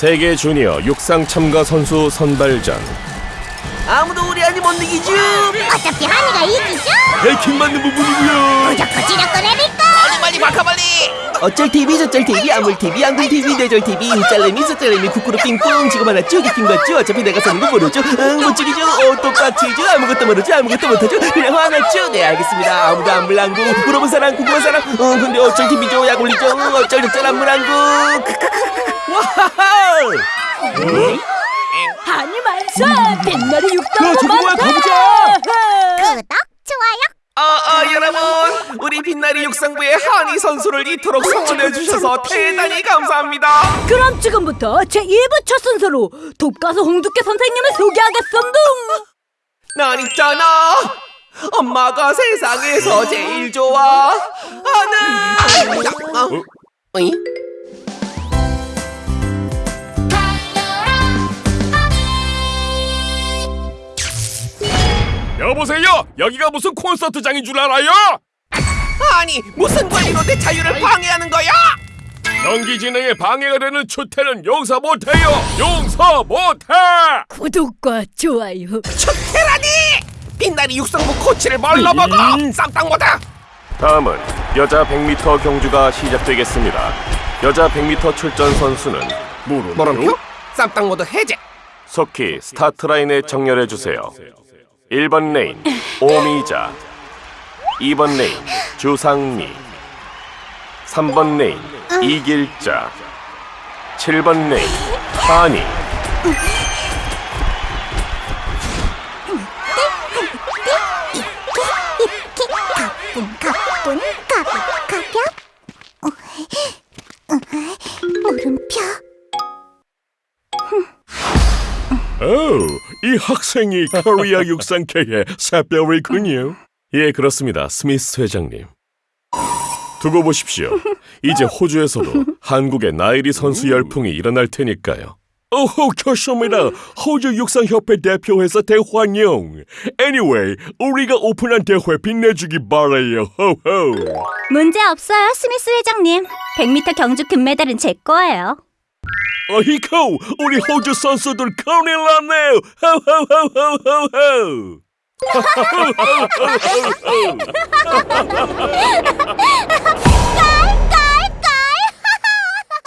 세계 주니어 육상 참가 선수 선발전. 아무도 우리 아니 못 이기죠. 어차피 한이가 이기죠? 해킹 맞는 부분이고요. 무조건 지력거래니까! 빨리 빨리 마카 빨리! 어쩔 TV 저쩔 TV 아물 TV 앙금 TV 내절 TV 짤레미 서짤레미 쿠쿠루 삥뽕 지금 하나 쭉 이긴 거죠 어차피 내가 사는 거 모르죠? 응 못 죽이죠? 어 똑같이죠? 아무것도 모르죠? 아무것도 못하죠? 그냥 화났죠 네 알겠습니다. 아무도 안 물랑구. 물어본 사람 궁금한 사람. 어 근데 어쩔 TV죠? 약 올리죠? 응, 어쩔 저쩔 안 물랑구 아니 육덕 저거 뭐야, 가보자. 구독, 좋아요! 어, 어, 여러분! 우리 빛나리 육상부의 한이 선수를 이토록 성원해 주셔서 대단히 감사합니다! 그럼 지금부터 제 2부 첫 순서로 독가수 홍두깨 선생님을 소개하겠습니다! 난 있잖아! 엄마가 세상에서 제일 좋아하는 어? 어이? 보세요. 여기가 무슨 콘서트장인 줄 알아요? 아니 무슨 권리로 내 자유를 방해하는 거야? 경기 진행에 방해가 되는 추태는 용서 못해요. 용서 못해! 구독과 좋아요. 추태라니! 빛나리 육상부 코치를 뭘로 먹어! 쌈땅 못해 다음은 여자 100m 경주가 시작되겠습니다. 여자 100m 출전 선수는 뭐라고요? 쌈땅 모드 해제! 속히 스타트 라인에 정렬해 주세요 1번 레인 오미자 2번 레인 주상미 3번 레인 이길자 7번 레인 하니 가뿐 가뿐 가볍 오, 이 학생이 코리아 육상계의 새별이군요. 예, 그렇습니다. 스미스 회장님. 두고 보십시오. 이제 호주에서도 한국의 나애리 선수 열풍이 일어날 테니까요. 오호, 좋습니다. 호주 육상협회 대표회사 대환영. Anyway, 우리가 오픈한 대회 빛내주기 바라요. 호호. 문제 없어요 스미스 회장님 100m 경주 금메달은 제 거예요 어이쿠, 우리 호주 선수들 큰일 났네요. 호호호호호호.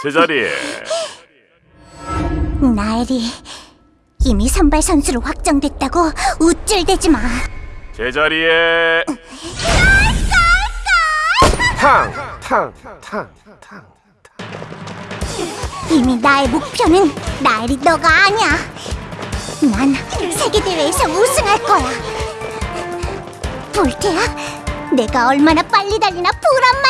제자리에. 나애리 이미 선발 선수로 확정됐다고 우쭐대지 마. 제자리에. 탕탕탕탕 이미 나의 목표는 나엘이 너가 아니야. 난 세계대회에서 우승할 거야. 볼테야 내가 얼마나 빨리 달리나 보란